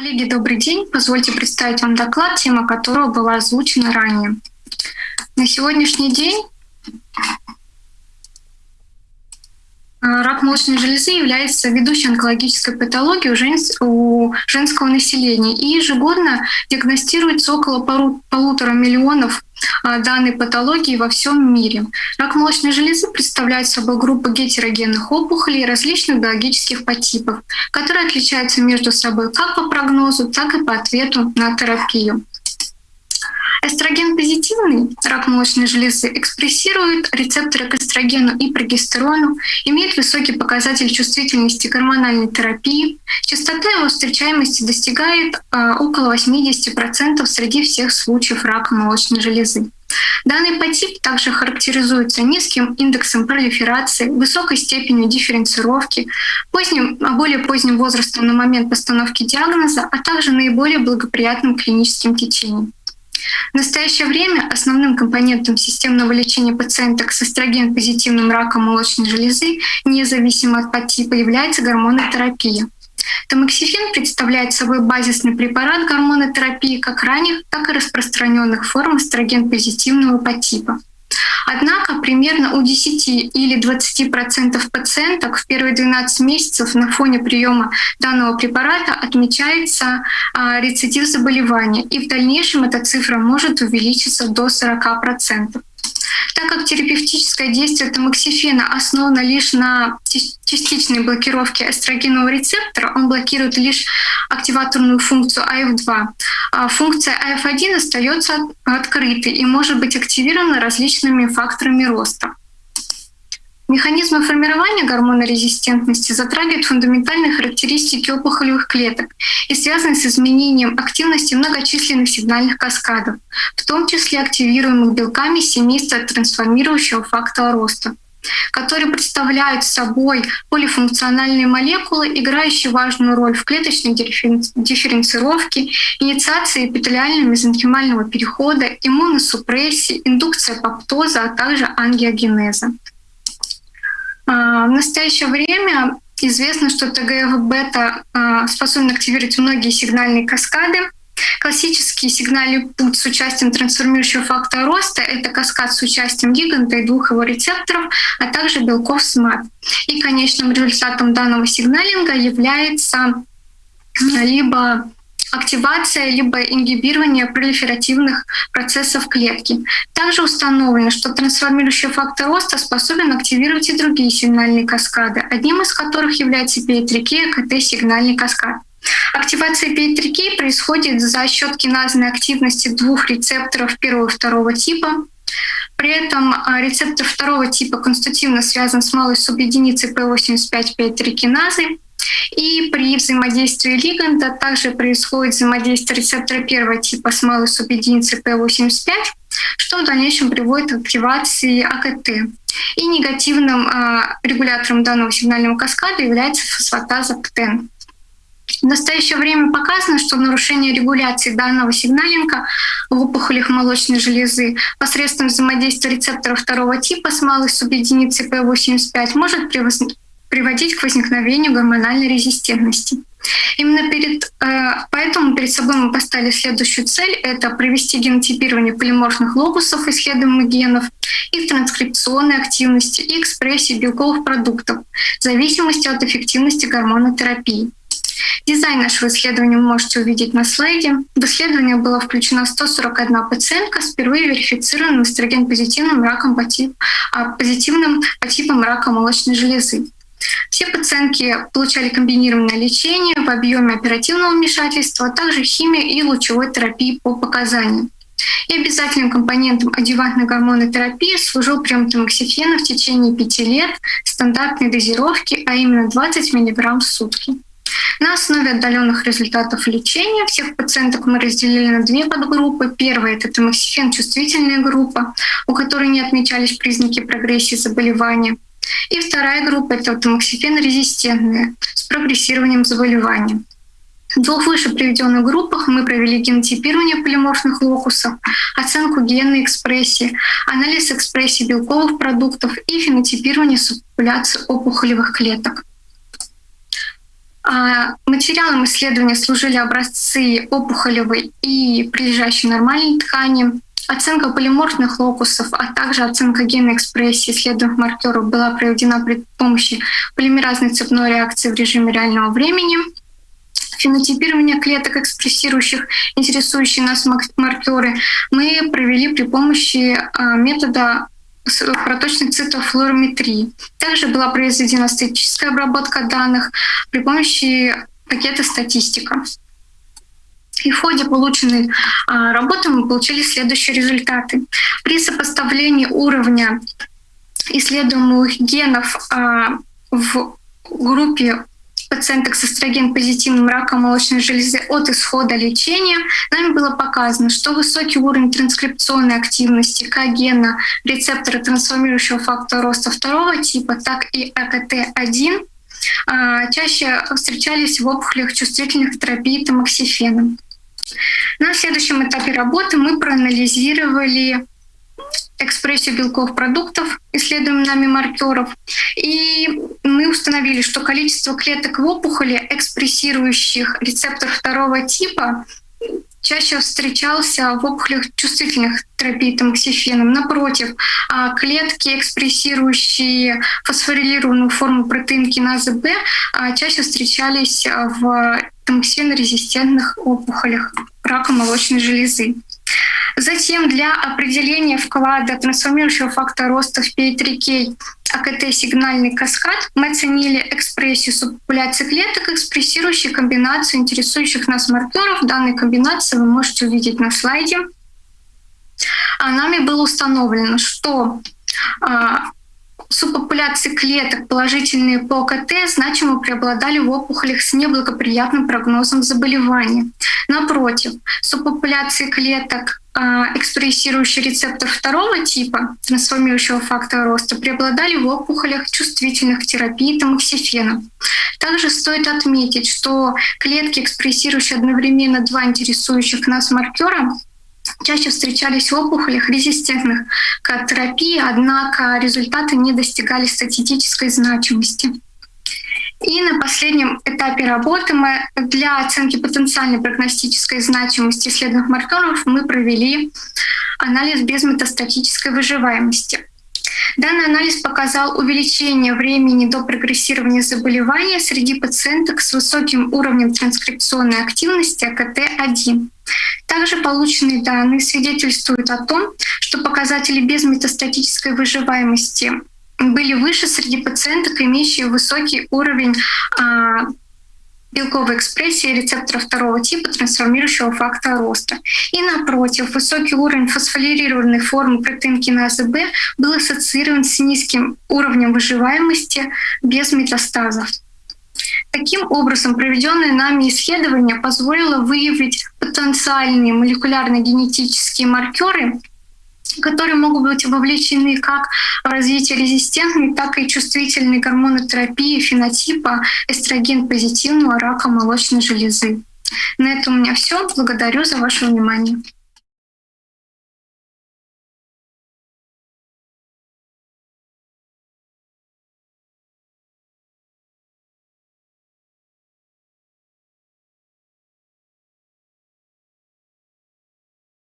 Коллеги, добрый день. Позвольте представить вам доклад, тема которого была озвучена ранее. На сегодняшний день рак молочной железы является ведущей онкологической патологией у, женс... у женского населения и ежегодно диагностируется около полутора миллионов а, данной патологии во всем мире. Рак молочной железы представляет собой группу гетерогенных опухолей различных биологических подтипов, которые отличаются между собой как по прогнозу, так и по ответу на терапию. Эстроген позитивный рак молочной железы экспрессирует рецепторы к эстрогену и прогестерону, имеет высокий показатель чувствительности гормональной терапии. Частота его встречаемости достигает э, около 80% среди всех случаев рака молочной железы. Данный подтип также характеризуется низким индексом пролиферации, высокой степенью дифференцировки, поздним, более поздним возрастом на момент постановки диагноза, а также наиболее благоприятным клиническим течением. В настоящее время основным компонентом системного лечения пациенток с эстроген-позитивным раком молочной железы, независимо от подтипа, является гормонотерапия. Тамоксифен представляет собой базисный препарат гормонотерапии как ранних, так и распространенных форм эстроген-позитивного подтипа. Однако примерно у 10 или 20% пациенток в первые 12 месяцев на фоне приема данного препарата отмечается а, рецидив заболевания, и в дальнейшем эта цифра может увеличиться до 40%. Так как терапевтическое действие тамоксифена основано лишь на частичной блокировке эстрогенового рецептора, он блокирует лишь активаторную функцию АФ2. А функция АФ1 остается открытой и может быть активирована различными факторами роста. Механизмы формирования гормонорезистентности затрагивают фундаментальные характеристики опухолевых клеток и связаны с изменением активности многочисленных сигнальных каскадов, в том числе активируемых белками семейства трансформирующего фактора роста которые представляют собой полифункциональные молекулы, играющие важную роль в клеточной дифференцировке, инициации эпителиально-мезонхимального перехода, иммуносупрессии, индукции апоптоза, а также ангиогенеза. А, в настоящее время известно, что ТГФ-бета а, способен активировать многие сигнальные каскады. Классический сигнальный путь с участием трансформирующего фактора роста — это каскад с участием гиганта и двух его рецепторов, а также белков СМАТ. И конечным результатом данного сигналинга является либо активация либо ингибирование пролиферативных процессов клетки. Также установлено, что трансформирующий фактор роста способен активировать и другие сигнальные каскады, одним из которых является PI3K и КТ-сигнальный каскад. Активация PI3K происходит за счет киназной активности двух рецепторов первого и второго типа. При этом а, рецептор второго типа конститутивно связан с малой субъединицей P85-PI3 киназы, и при взаимодействии лиганда также происходит взаимодействие рецептора первого типа с малой субъединицей P85, что в дальнейшем приводит к активации АКТ. И негативным э, регулятором данного сигнального каскада является фосфатаза ПТЕН. В настоящее время показано, что нарушение регуляции данного сигналинга в опухолях молочной железы посредством взаимодействия рецепторов второго типа с малой субъединицей P85 может приводить к возникновению гормональной резистентности. Именно перед, э, поэтому перед собой мы поставили следующую цель — это провести генотипирование полиморфных локусов исследуемых генов, их транскрипционной активности и экспрессии белковых продуктов в зависимости от эффективности гормонотерапии. Дизайн нашего исследования вы можете увидеть на слайде. В исследование была включена 141 пациентка с впервые верифицированным эстроген-позитивным раком по тип, а, позитивным по типам рака молочной железы. Все пациентки получали комбинированное лечение в объеме оперативного вмешательства, а также химии и лучевой терапии по показаниям. И обязательным компонентом адювантной гормонотерапии служил прием тамоксифена в течение 5 лет стандартной дозировки, а именно 20 мг в сутки. На основе отдаленных результатов лечения всех пациенток мы разделили на две подгруппы. Первая — это тамоксифен чувствительная группа, у которой не отмечались признаки прогрессии заболевания. И вторая группа — это тамоксифен-резистентные с прогрессированием заболевания. В двух выше приведенных группах мы провели генотипирование полиморфных локусов, оценку генной экспрессии, анализ экспрессии белковых продуктов и фенотипирование субпопуляции опухолевых клеток. А, материалом исследования служили образцы опухолевой и прилежащей нормальной ткани, Оценка полиморфных локусов, а также оценка генной экспрессии исследуемых маркеров была проведена при помощи полимеразной цепной реакции в режиме реального времени. Фенотипирование клеток, экспрессирующих интересующие нас маркеры, мы провели при помощи а, метода проточной цитофлуорометрии. Также была произведена статическая обработка данных при помощи пакета статистика. И в ходе полученной а, работы мы получили следующие результаты. При сопоставлении уровня исследуемых генов а, в группе пациенток с эстроген-позитивным раком молочной железы от исхода лечения нами было показано, что высокий уровень транскрипционной активности как гена рецептора трансформирующего фактора роста второго типа, так и АКТ-1 а, чаще встречались в опухолях чувствительных к терапии тамоксифеном. На следующем этапе работы мы проанализировали экспрессию белков продуктов, исследуем нами маркеров, и мы установили, что количество клеток в опухоли, экспрессирующих рецептор второго типа, чаще встречался в опухолях чувствительных терапий тамоксифеном. Напротив, а клетки, экспрессирующие фосфорилированную форму протеин киназы Б, а чаще встречались в тамоксифенорезистентных опухолях рака молочной железы. Затем для определения вклада трансформирующего фактора роста в P3K АКТ-сигнальный каскад мы оценили экспрессию субпопуляции клеток, экспрессирующие комбинацию интересующих нас маркеров. Данные комбинации вы можете увидеть на слайде. А нами было установлено, что субпопуляции клеток, положительные по КТ, значимо преобладали в опухолях с неблагоприятным прогнозом заболевания. Напротив, субпопуляции клеток, а, экспрессирующие рецептор второго типа, трансформирующего фактора роста, преобладали в опухолях, чувствительных к терапии тамоксифена. Также стоит отметить, что клетки, экспрессирующие одновременно два интересующих нас маркера, чаще встречались в опухолях резистентных к терапии, однако результаты не достигали статистической значимости. И на последнем этапе работы мы для оценки потенциальной прогностической значимости исследованных маркеров мы провели анализ безметастатической выживаемости. Данный анализ показал увеличение времени до прогрессирования заболевания среди пациенток с высоким уровнем транскрипционной активности АКТ-1. Также полученные данные свидетельствуют о том, что показатели безметастатической выживаемости были выше среди пациенток, имеющих высокий уровень а, белковой экспрессии рецептора второго типа трансформирующего фактора роста. И напротив, высокий уровень фосфорилированной формы протеинкиназы Б был ассоциирован с низким уровнем выживаемости без метастазов. Таким образом, проведенное нами исследование позволило выявить потенциальные молекулярно-генетические маркеры, которые могут быть вовлечены как в развитие резистентной, так и чувствительной гормонотерапии фенотипа эстроген-позитивного рака молочной железы. На этом у меня все. Благодарю за ваше внимание.